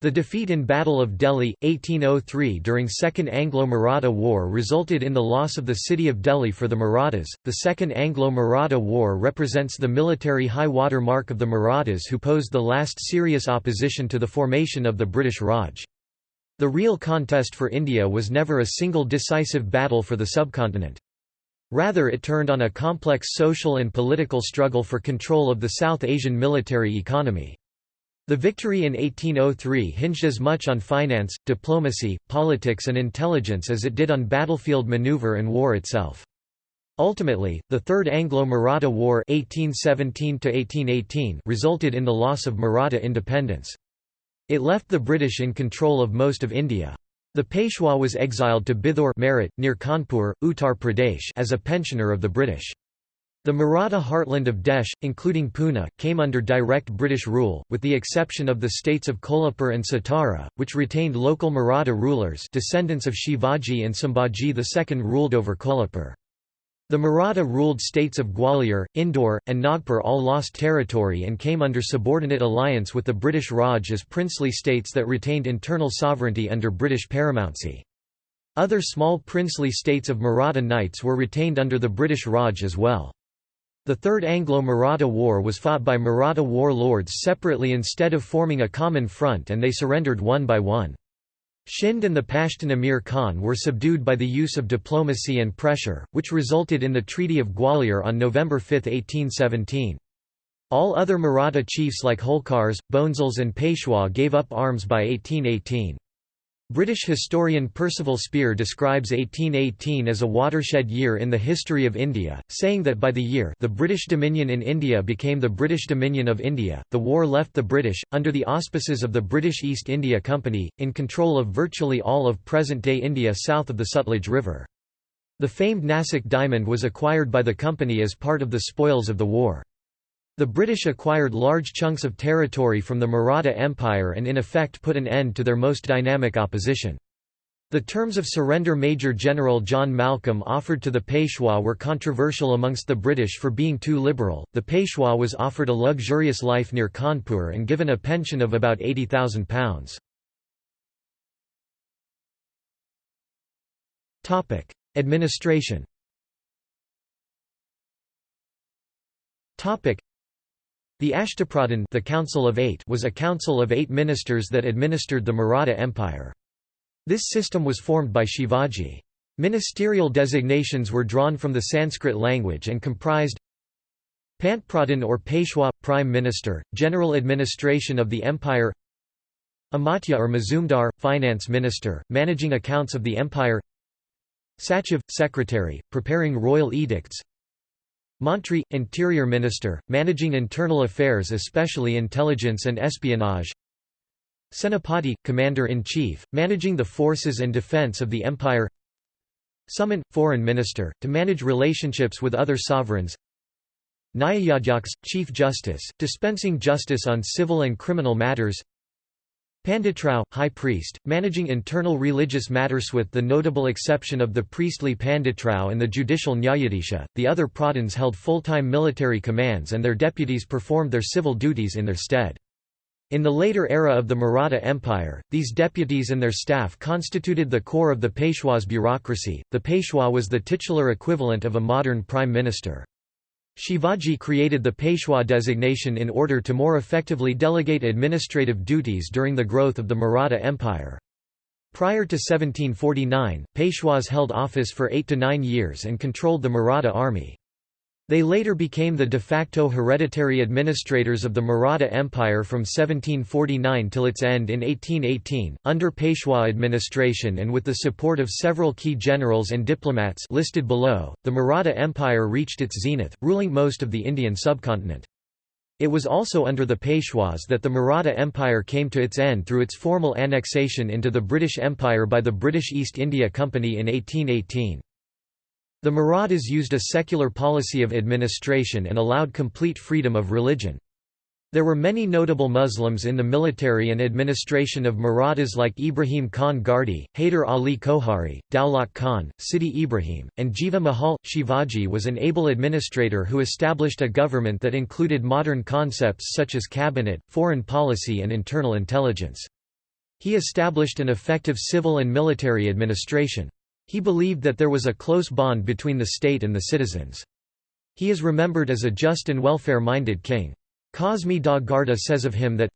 The defeat in Battle of Delhi, 1803 during Second Anglo-Maratha War resulted in the loss of the city of Delhi for the Marathas. The Second Anglo-Maratha War represents the military high water mark of the Marathas who posed the last serious opposition to the formation of the British Raj. The real contest for India was never a single decisive battle for the subcontinent. Rather it turned on a complex social and political struggle for control of the South Asian military economy. The victory in 1803 hinged as much on finance, diplomacy, politics and intelligence as it did on battlefield maneuver and war itself. Ultimately, the Third Anglo-Maratha War 1817 resulted in the loss of Maratha independence. It left the British in control of most of India. The Peshwa was exiled to Bithur Merit, near Kanpur, Uttar Pradesh as a pensioner of the British. The Maratha heartland of Desh, including Pune, came under direct British rule, with the exception of the states of Kolhapur and Satara, which retained local Maratha rulers descendants of Shivaji and Sambhaji II ruled over Kolhapur. The Maratha-ruled states of Gwalior, Indore, and Nagpur all lost territory and came under subordinate alliance with the British Raj as princely states that retained internal sovereignty under British paramountcy. Other small princely states of Maratha knights were retained under the British Raj as well. The Third Anglo-Maratha War was fought by Maratha warlords separately instead of forming a common front and they surrendered one by one. Shinde and the Pashtun Emir Khan were subdued by the use of diplomacy and pressure, which resulted in the Treaty of Gwalior on November 5, 1817. All other Maratha chiefs like Holkars, Bhonsles and Peshwa gave up arms by 1818. British historian Percival Spear describes 1818 as a watershed year in the history of India, saying that by the year the British Dominion in India became the British Dominion of India, the war left the British, under the auspices of the British East India Company, in control of virtually all of present-day India south of the Sutlej River. The famed Nassak diamond was acquired by the company as part of the spoils of the war. The British acquired large chunks of territory from the Maratha Empire and in effect put an end to their most dynamic opposition. The terms of surrender Major General John Malcolm offered to the Peshwa were controversial amongst the British for being too liberal. The Peshwa was offered a luxurious life near Kanpur and given a pension of about £80,000.
Topic: Administration.
Topic: the Ashtapradhan the Council of Eight was a council of eight ministers that administered the Maratha Empire. This system was formed by Shivaji. Ministerial designations were drawn from the Sanskrit language and comprised Pantpradhan or Peshwa – Prime Minister, General Administration of the Empire Amatya or Mazumdar – Finance Minister, managing accounts of the Empire Sachiv – Secretary, preparing royal edicts Mantri, Interior Minister, managing internal affairs especially intelligence and espionage Senapati, Commander-in-Chief, managing the forces and defense of the Empire Sumant, Foreign Minister, to manage relationships with other sovereigns Nyayadhyaksh, Chief Justice, dispensing justice on civil and criminal matters Panditrao, high priest, managing internal religious matters with the notable exception of the priestly Panditrao and the judicial Nyayadisha, the other Pradhans held full-time military commands and their deputies performed their civil duties in their stead. In the later era of the Maratha Empire, these deputies and their staff constituted the core of the Peshwa's bureaucracy. The Peshwa was the titular equivalent of a modern prime minister. Shivaji created the Peshwa designation in order to more effectively delegate administrative duties during the growth of the Maratha Empire. Prior to 1749, Peshwas held office for eight to nine years and controlled the Maratha army. They later became the de facto hereditary administrators of the Maratha Empire from 1749 till its end in 1818, under Peshwa administration and with the support of several key generals and diplomats listed below, the Maratha Empire reached its zenith, ruling most of the Indian subcontinent. It was also under the Peshwas that the Maratha Empire came to its end through its formal annexation into the British Empire by the British East India Company in 1818. The Marathas used a secular policy of administration and allowed complete freedom of religion. There were many notable Muslims in the military and administration of Marathas like Ibrahim Khan Gardi, Haider Ali Kohari, Daulat Khan, Sidi Ibrahim, and Jiva Mahal. Shivaji was an able administrator who established a government that included modern concepts such as cabinet, foreign policy and internal intelligence. He established an effective civil and military administration. He believed that there was a close bond between the state and the citizens. He is remembered as a just and welfare-minded king. Cosme da Guarda says of him that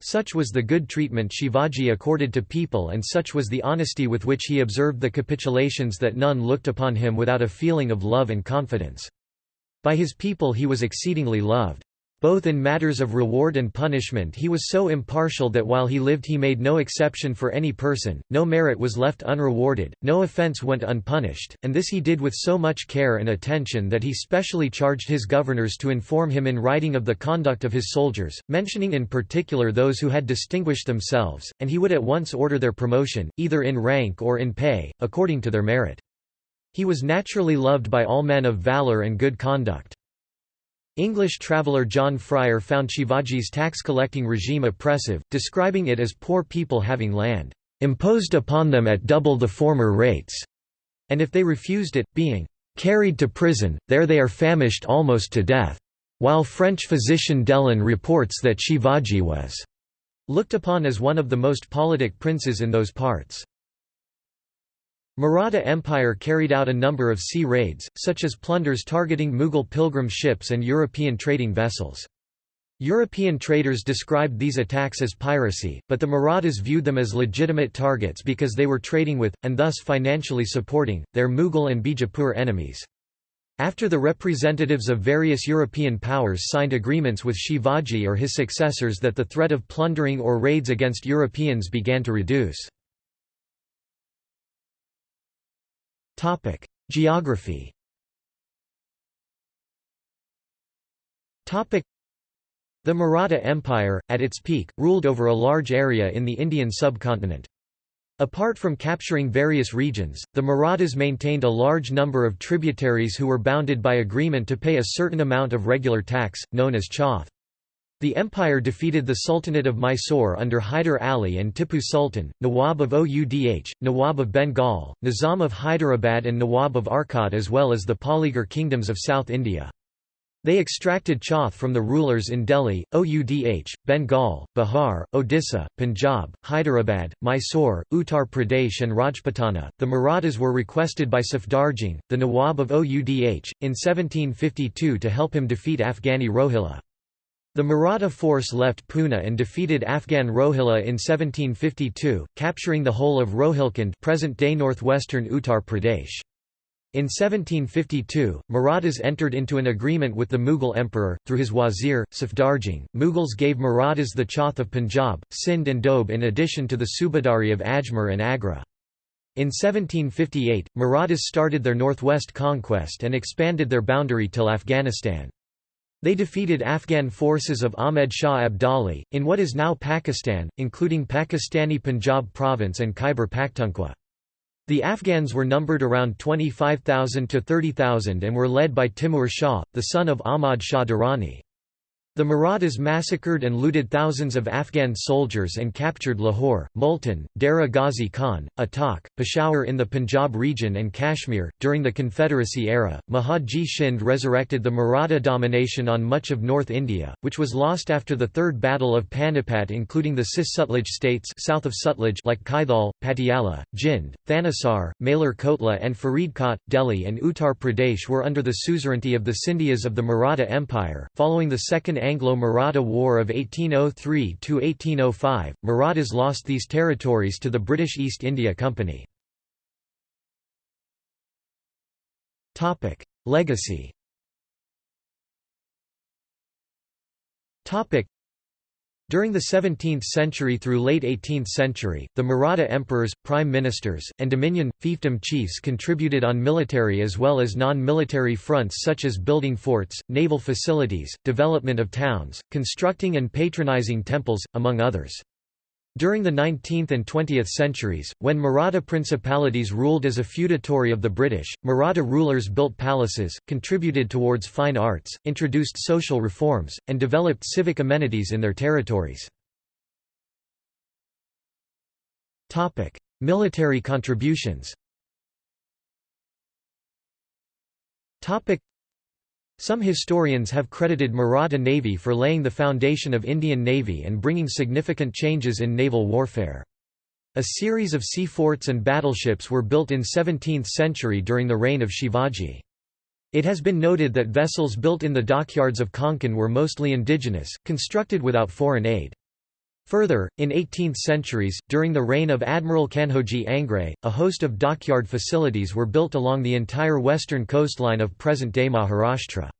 such was the good treatment Shivaji accorded to people and such was the honesty with which he observed the capitulations that none looked upon him without a feeling of love and confidence. By his people he was exceedingly loved. Both in matters of reward and punishment he was so impartial that while he lived he made no exception for any person, no merit was left unrewarded, no offence went unpunished, and this he did with so much care and attention that he specially charged his governors to inform him in writing of the conduct of his soldiers, mentioning in particular those who had distinguished themselves, and he would at once order their promotion, either in rank or in pay, according to their merit. He was naturally loved by all men of valour and good conduct. English traveller John Fryer found Shivaji's tax-collecting regime oppressive, describing it as poor people having land imposed upon them at double the former rates, and if they refused it, being carried to prison, there they are famished almost to death, while French physician Dellon reports that Shivaji was looked upon as one of the most politic princes in those parts. Maratha Empire carried out a number of sea raids, such as plunders targeting Mughal pilgrim ships and European trading vessels. European traders described these attacks as piracy, but the Marathas viewed them as legitimate targets because they were trading with, and thus financially supporting, their Mughal and Bijapur enemies. After the representatives of various European powers signed agreements with Shivaji or his successors that the threat of plundering or raids against Europeans began to reduce.
Topic: Geography.
Topic: The Maratha Empire, at its peak, ruled over a large area in the Indian subcontinent. Apart from capturing various regions, the Marathas maintained a large number of tributaries who were bounded by agreement to pay a certain amount of regular tax, known as chauth. The empire defeated the Sultanate of Mysore under Hyder Ali and Tippu Sultan, Nawab of Oudh, Nawab of Bengal, Nizam of Hyderabad and Nawab of Arcot as well as the Polygar kingdoms of South India. They extracted chauth from the rulers in Delhi, Oudh, Bengal, Bihar, Odisha, Punjab, Hyderabad, Mysore, Uttar Pradesh and Rajputana. The Marathas were requested by Safdarjung, the Nawab of Oudh, in 1752 to help him defeat Afghani Rohilla. The Maratha force left Pune and defeated Afghan Rohilla in 1752, capturing the whole of Rohilkhand present-day northwestern Uttar Pradesh. In 1752, Marathas entered into an agreement with the Mughal emperor, through his wazir, Safdarjung. Mughals gave Marathas the Chauth of Punjab, Sindh and Doab in addition to the Subahdari of Ajmer and Agra. In 1758, Marathas started their northwest conquest and expanded their boundary till Afghanistan. They defeated Afghan forces of Ahmed Shah Abdali, in what is now Pakistan, including Pakistani Punjab province and Khyber Pakhtunkhwa. The Afghans were numbered around 25,000 to 30,000 and were led by Timur Shah, the son of Ahmad Shah Durrani. The Marathas massacred and looted thousands of Afghan soldiers and captured Lahore, Multan, Dera Ghazi Khan, Attock, Peshawar in the Punjab region, and Kashmir. During the Confederacy era, Mahadji Shinde resurrected the Maratha domination on much of North India, which was lost after the Third Battle of Panipat, including the Cis Sutlej states south of Sutlej like Kaithal, Patiala, Jind, Thanissar, Malar Kotla, and Faridkot, Delhi, and Uttar Pradesh were under the suzerainty of the Sindhias of the Maratha Empire. Following the Second Anglo-Maratha War of 1803–1805, Marathas lost these territories to the British East India Company. Legacy during the 17th century through late 18th century, the Maratha emperors, prime ministers, and dominion, fiefdom chiefs contributed on military as well as non-military fronts such as building forts, naval facilities, development of towns, constructing and patronizing temples, among others. During the 19th and 20th centuries, when Maratha principalities ruled as a feudatory of the British, Maratha rulers built palaces, contributed towards fine arts, introduced social reforms, and developed civic amenities in their territories. Military contributions some historians have credited Maratha Navy for laying the foundation of Indian Navy and bringing significant changes in naval warfare. A series of sea forts and battleships were built in 17th century during the reign of Shivaji. It has been noted that vessels built in the dockyards of Konkan were mostly indigenous, constructed without foreign aid. Further, in 18th centuries, during the reign of Admiral Kanhoji Angre, a host of dockyard facilities were built along the entire western coastline of present-day Maharashtra.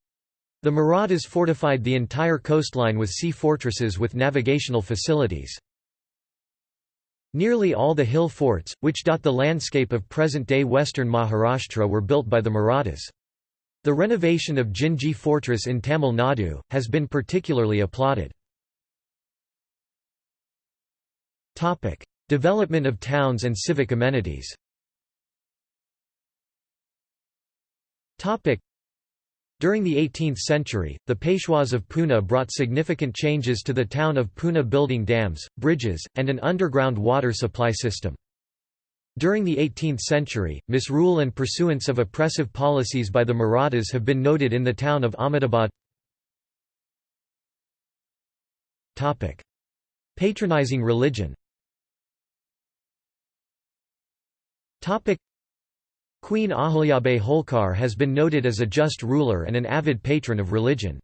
The Marathas fortified the entire coastline with sea fortresses with navigational facilities. Nearly all the hill forts, which dot the landscape of present-day western Maharashtra were built by the Marathas. The renovation of Jinji fortress in Tamil Nadu, has been particularly applauded. Topic: Development of towns and civic amenities.
Topic: During
the 18th century, the Peshwas of Pune brought significant changes to the town of Pune building dams, bridges, and an underground water supply system. During the 18th century, misrule and pursuance of oppressive policies by the Marathas have been noted in the town of Ahmedabad.
Patronizing religion
Topic Queen Ahalyabai Holkar has been noted as a just ruler and an avid patron of religion.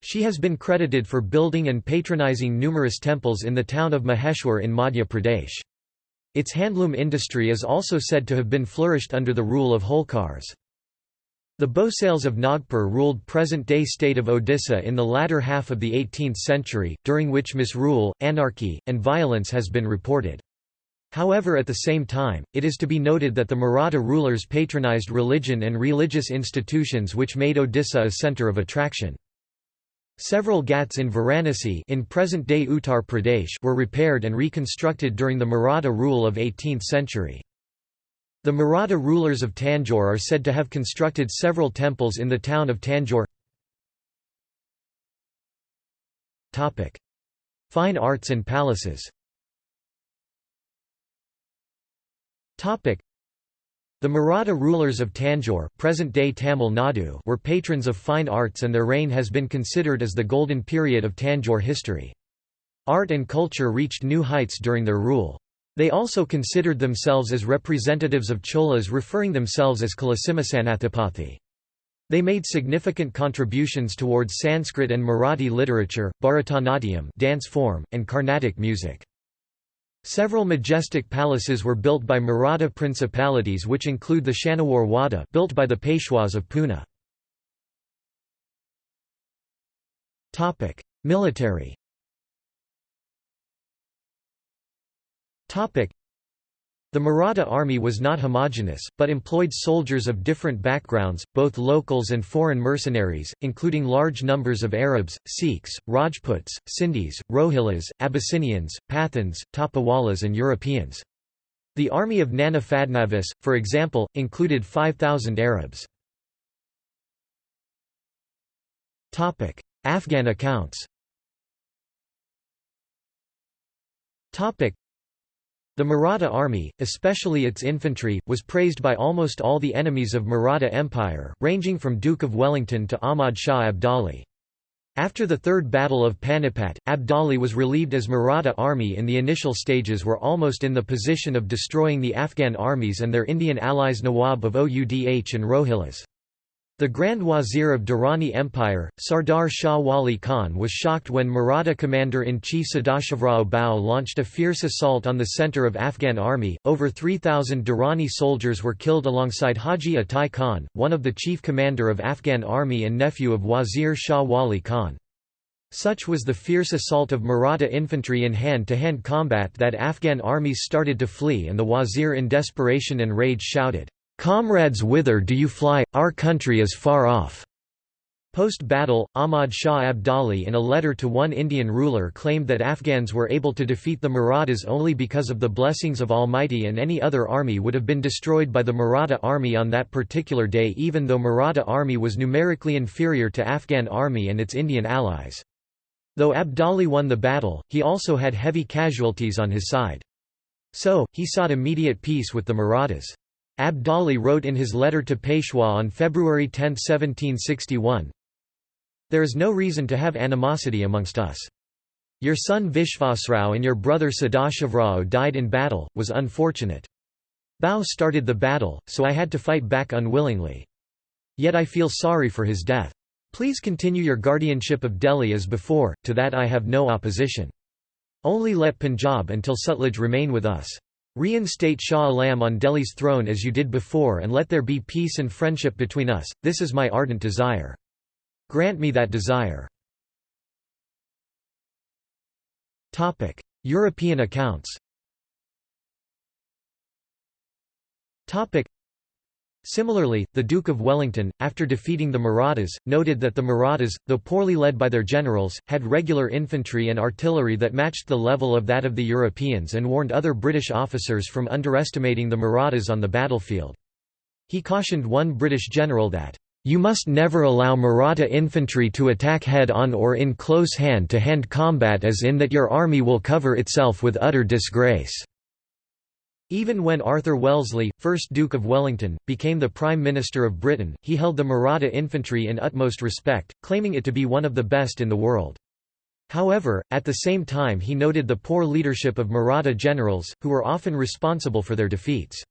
She has been credited for building and patronizing numerous temples in the town of Maheshwar in Madhya Pradesh. Its handloom industry is also said to have been flourished under the rule of Holkars. The Bhosales of Nagpur ruled present-day state of Odisha in the latter half of the 18th century, during which misrule, anarchy, and violence has been reported. However at the same time, it is to be noted that the Maratha rulers patronized religion and religious institutions which made Odisha a center of attraction. Several ghats in Varanasi in present-day Uttar Pradesh were repaired and reconstructed during the Maratha rule of 18th century. The Maratha rulers of Tanjore are said to have constructed several temples in the town of Tanjore. Fine
arts and palaces The
Maratha rulers of Tanjore present-day Tamil Nadu were patrons of fine arts and their reign has been considered as the golden period of Tanjore history. Art and culture reached new heights during their rule. They also considered themselves as representatives of Cholas referring themselves as Kalasimasanathapathi. They made significant contributions towards Sanskrit and Marathi literature, Bharatanatyam dance form, and Carnatic music. Several majestic palaces were built by Maratha principalities which include the Shaniwar Wada built by the Peshwas of Pune.
Military
the Maratha army was not homogenous, but employed soldiers of different backgrounds, both locals and foreign mercenaries, including large numbers of Arabs, Sikhs, Rajputs, Sindhis, Rohillas, Abyssinians, Pathans, Tapawalas and Europeans. The army of Nana Fadnavis, for example, included 5,000 Arabs.
Afghan accounts
the Maratha army, especially its infantry, was praised by almost all the enemies of Maratha Empire, ranging from Duke of Wellington to Ahmad Shah Abdali. After the Third Battle of Panipat, Abdali was relieved as Maratha army in the initial stages were almost in the position of destroying the Afghan armies and their Indian allies Nawab of Oudh and Rohillas. The Grand Wazir of Durrani Empire, Sardar Shah Wali Khan was shocked when Maratha commander-in-chief Sadashivrao Bhau launched a fierce assault on the center of Afghan army. Over 3,000 Durrani soldiers were killed alongside Haji Atai Khan, one of the chief commander of Afghan army and nephew of Wazir Shah Wali Khan. Such was the fierce assault of Maratha infantry in hand-to-hand -hand combat that Afghan armies started to flee and the wazir in desperation and rage shouted, Comrades whither do you fly, our country is far off. Post-battle, Ahmad Shah Abdali in a letter to one Indian ruler claimed that Afghans were able to defeat the Marathas only because of the blessings of Almighty and any other army would have been destroyed by the Maratha army on that particular day even though Maratha army was numerically inferior to Afghan army and its Indian allies. Though Abdali won the battle, he also had heavy casualties on his side. So, he sought immediate peace with the Marathas. Abdali wrote in his letter to Peshwa on February 10, 1761, There is no reason to have animosity amongst us. Your son Vishvasrao and your brother Sadashivrao died in battle, was unfortunate. Bhau started the battle, so I had to fight back unwillingly. Yet I feel sorry for his death. Please continue your guardianship of Delhi as before, to that I have no opposition. Only let Punjab until Sutlej remain with us. Reinstate Shah Alam on Delhi's throne as you did before and let there be peace and friendship between us, this is my ardent desire. Grant me that desire.
European accounts
Similarly, the Duke of Wellington, after defeating the Marathas, noted that the Marathas, though poorly led by their generals, had regular infantry and artillery that matched the level of that of the Europeans and warned other British officers from underestimating the Marathas on the battlefield. He cautioned one British general that, "...you must never allow Maratha infantry to attack head-on or in close hand-to-hand -hand combat as in that your army will cover itself with utter disgrace." Even when Arthur Wellesley, 1st Duke of Wellington, became the Prime Minister of Britain, he held the Maratha infantry in utmost respect, claiming it to be one of the best in the world. However, at the same time he noted the poor leadership of Maratha generals, who were often responsible for their defeats.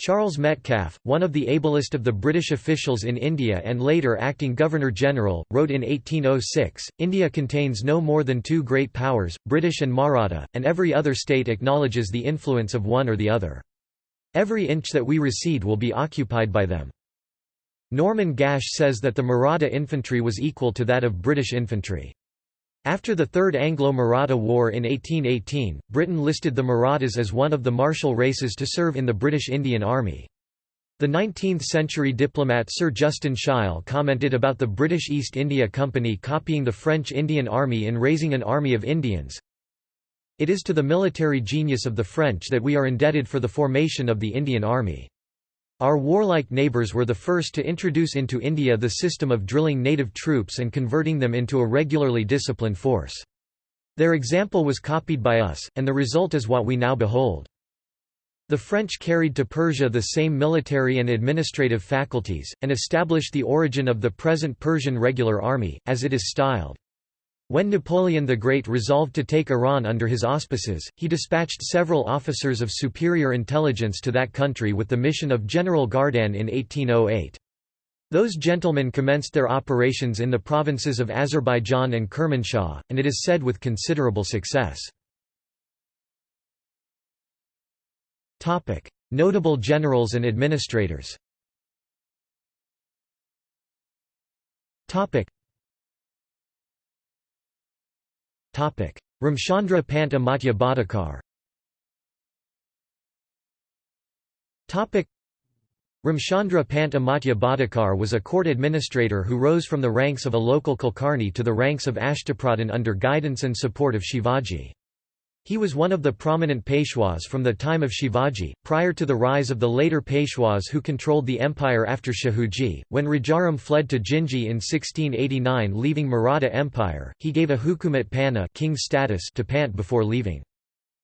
Charles Metcalfe, one of the ablest of the British officials in India and later acting Governor-General, wrote in 1806, India contains no more than two great powers, British and Maratha, and every other state acknowledges the influence of one or the other. Every inch that we recede will be occupied by them. Norman Gash says that the Maratha infantry was equal to that of British infantry. After the Third Anglo-Maratha War in 1818, Britain listed the Marathas as one of the martial races to serve in the British Indian Army. The 19th-century diplomat Sir Justin Sheil commented about the British East India Company copying the French Indian Army in raising an army of Indians. It is to the military genius of the French that we are indebted for the formation of the Indian Army. Our warlike neighbours were the first to introduce into India the system of drilling native troops and converting them into a regularly disciplined force. Their example was copied by us, and the result is what we now behold. The French carried to Persia the same military and administrative faculties, and established the origin of the present Persian regular army, as it is styled. When Napoleon the Great resolved to take Iran under his auspices, he dispatched several officers of superior intelligence to that country with the mission of General Gardanne in 1808. Those gentlemen commenced their operations in the provinces of Azerbaijan and Kermanshah, and it is said with considerable success. Notable generals
and administrators Ramchandra
Pant Amatya Bhattakar Ramchandra Pant Amatya Bhattakar was a court administrator who rose from the ranks of a local Kulkarni to the ranks of Ashtapradhan under guidance and support of Shivaji. He was one of the prominent Peshwas from the time of Shivaji, prior to the rise of the later Peshwas who controlled the empire after Shahuji. When Rajaram fled to Jinji in 1689 leaving Maratha Empire, he gave a Hukumat Panha king status to Pant before leaving.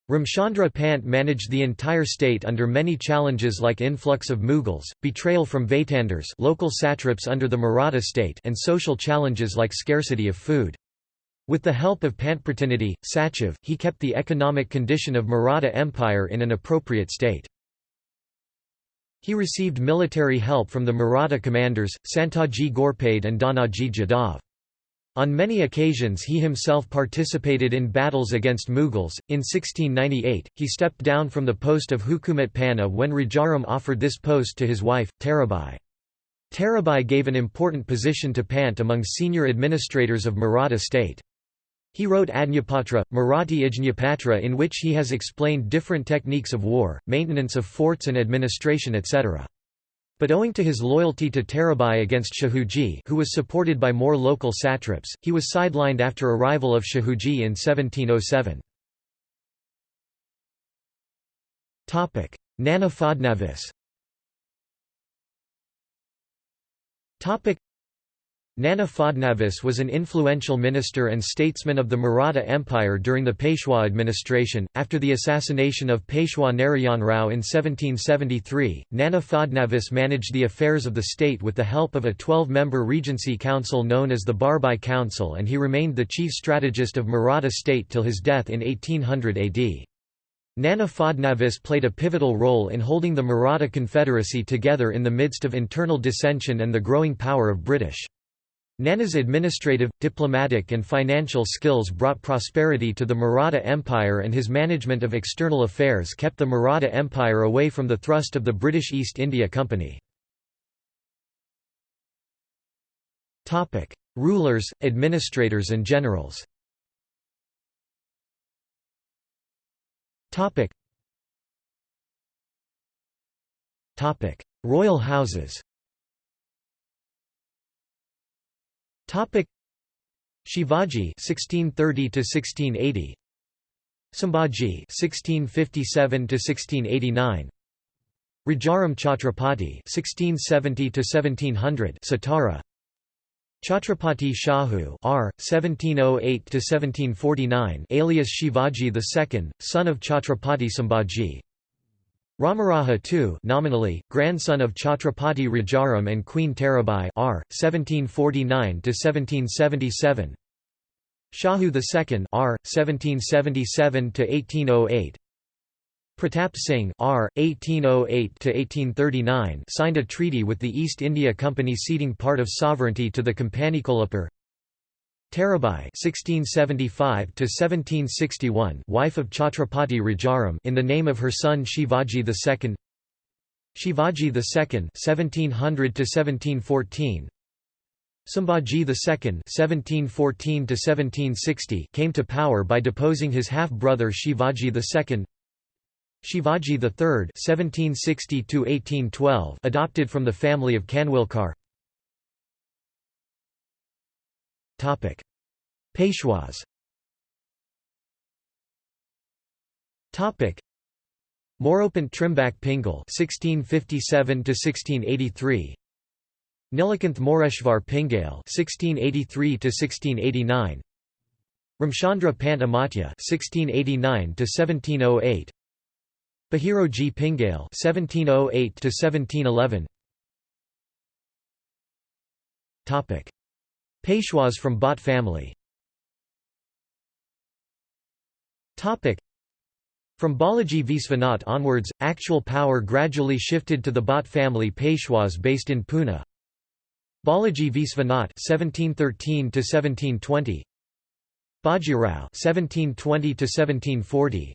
Ramchandra Pant managed the entire state under many challenges like influx of Mughals, betrayal from Vatandars local satraps under the Maratha state and social challenges like scarcity of food. With the help of Pantpratinidhi, Sachiv, he kept the economic condition of Maratha Empire in an appropriate state. He received military help from the Maratha commanders, Santaji Ghorpade and Dhanaji Jadhav. On many occasions he himself participated in battles against Mughals. In 1698, he stepped down from the post of Hukumat Panha when Rajaram offered this post to his wife, Tarabai. Tarabai gave an important position to Pant among senior administrators of Maratha state. He wrote Ajñapatra, Marathi Ajñapatra in which he has explained different techniques of war, maintenance of forts and administration etc. But owing to his loyalty to Tarabai against Shahuji who was supported by more local satraps, he was sidelined after arrival of Shahuji in 1707. Nana Fadnavis Nana Fadnavis was an influential minister and statesman of the Maratha Empire during the Peshwa administration. After the assassination of Peshwa Narayan Rao in 1773, Nana Fadnavis managed the affairs of the state with the help of a 12 member regency council known as the Barabhai Council, and he remained the chief strategist of Maratha state till his death in 1800 AD. Nana Fadnavis played a pivotal role in holding the Maratha Confederacy together in the midst of internal dissension and the growing power of British Nana's administrative, diplomatic and financial skills brought prosperity to the Maratha Empire and his management of external affairs kept the Maratha Empire away from the thrust of the British East India Company.
Rulers, administrators and generals Royal houses
Shivaji (1630–1680), to Sambhaji (1657–1689), to Rajaram Chhatrapati (1670–1700), to Satara, Chhatrapati Shahu R. 1708–1749 to alias Shivaji II, son of Chhatrapati Sambhaji, Ramaraja II nominally, grandson of Chhatrapati Rajaram and Queen Tarabai R. 1749–1777 Shahu II R. 1777–1808 Pratap Singh R. 1808–1839 signed a treaty with the East India Company ceding part of sovereignty to the Companikulapur Tarabai (1675–1761), wife of Chhatrapati Rajaram, in the name of her son Shivaji II. Shivaji II (1700–1714). Sambhaji II (1714–1760) came to power by deposing his half-brother Shivaji II. Shivaji III (1760–1812) adopted from the family of Khanwilkar.
Topic: Peshwas.
Topic: Moropant Trimbak Pingal (1657–1683), Nilakanth Moreshwar Pingal (1683–1689), Ramchandra Pant Amatya (1689–1708), Bahiroji Pingal (1708–1711). Topic: Peshwas from Bhat family from Balaji Visvanath onwards, actual power gradually shifted to the Bhat family Peshwas based in Pune. Balaji Visvanath (1713–1720), Bajirao (1720–1740),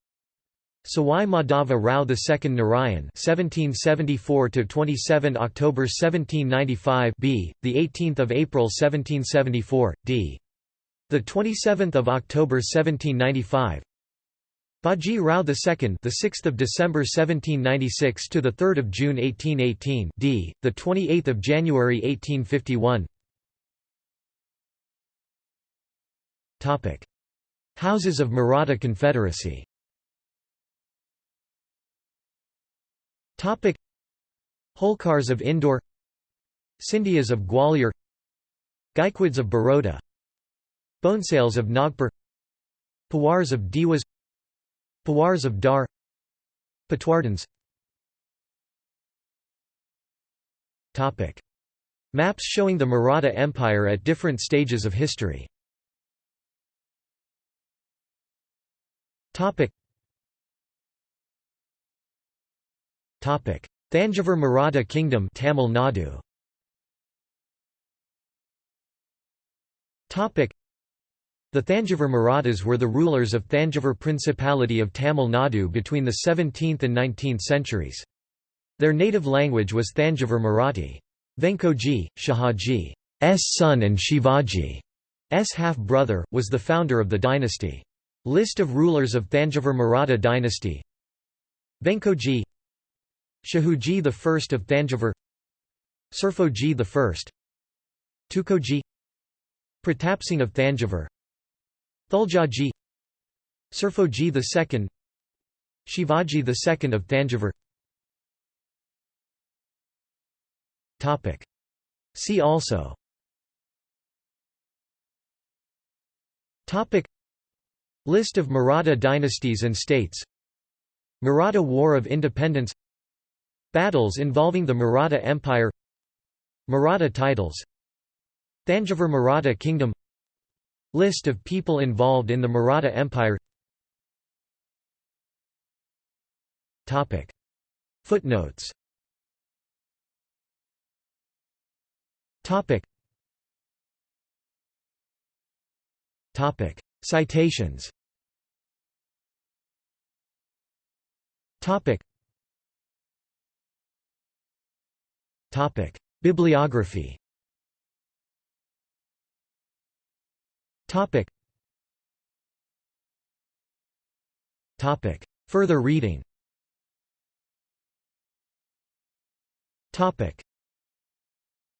Sawai Madhava Rao II Narayan (1774–27 October 1795) b. the 18th of April 1774 d. the 27th of October 1795. Baji Rao II, the 6th of December 1796 to the 3rd of June 1818, d. the 28th of January 1851.
Topic: Houses of Maratha Confederacy. Topic Holkars of Indore Sindhias of Gwalior Gaikwads of Baroda Bhonsales of Nagpur Pawars of Dewas Pawars of Dhar Patwardhans Topic. Maps showing the Maratha Empire at different stages of history Topic. Thanjavur Maratha Kingdom Tamil Nadu
The Thanjavur Marathas were the rulers of Thanjavur Principality of Tamil Nadu between the 17th and 19th centuries. Their native language was Thanjavur Marathi. Venkoji, Shahaji's son and Shivaji's half-brother, was the founder of the dynasty. List of rulers of Thanjavur Maratha dynasty Venkoji Shahuji I of Thanjavur Serfoji
I Tukoji Pratapsing of Thanjavur Thuljaji Serfoji II Shivaji II of Thanjavur Topic. See also
Topic. List of Maratha dynasties and states Maratha War of Independence Battles involving the Maratha Empire Maratha titles Thanjavur Maratha Kingdom List of people
involved in the Maratha Empire Footnotes Citations Topic: Bibliography. Topic. Topic. Further reading. Topic.